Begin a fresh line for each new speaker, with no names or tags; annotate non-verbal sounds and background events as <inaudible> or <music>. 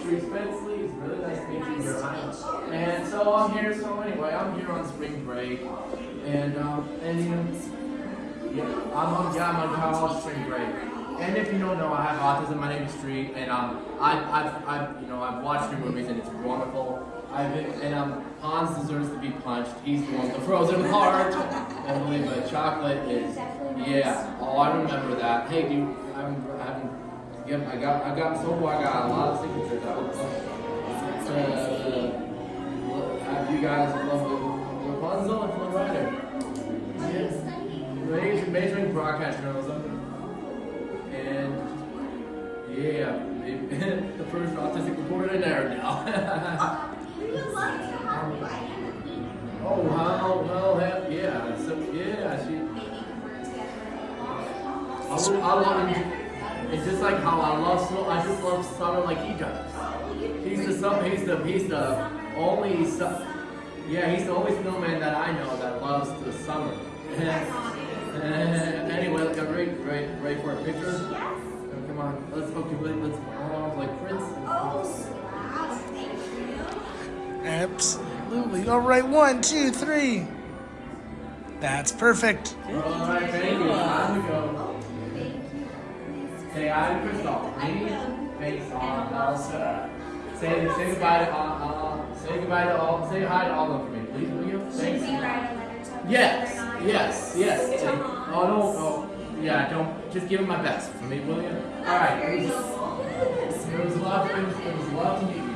Spring Spenceley. It's really nice to meet you. I'm- And so I'm here. So anyway, I'm here on spring break, and um, and you know, yeah, I'm on yeah, I'm on college spring break. And if you don't know, I have autism. My name is Street, and um, I, I've, I've, you know, I've watched your movies, and it's wonderful. I've been, and um, Hans deserves to be punched. He's the one with the frozen heart. Believe me, chocolate is, yeah. Oh, I remember that. Hey, do you, I haven't, yep, I got, I got, so far I got a lot of signatures. I was, uh, have you guys love Rapunzel and Flynn Rider? Yeah. Major, majoring broadcast journalism. And yeah, <laughs> the first autistic reporter in there now. <laughs> oh, how, well, yeah, so, yeah, she, I, would- I love. It's just like how I love snow, I just love summer like he does. He's the, sum- he's the, he's the only, su- yeah, he's the only snowman that I know that loves the summer. <laughs> anyway, like, I'm ready, ready, ready for a picture. Oh, come on, let's okay, wait, let's oh, like Prince.
Oh, Absolutely. All right, one, two, three. That's perfect.
All right, thank you. Time to go. To Crystal. Lean face on Elsa. Say say goodbye to uh, uh, say goodbye to all. Say hi to all of them for me, please, will you? Thanks. Yes, yes, yes. Oh no, oh yeah, don't just give him my best for me, will you? All right. It was, it was love. It was, it was love to meet you.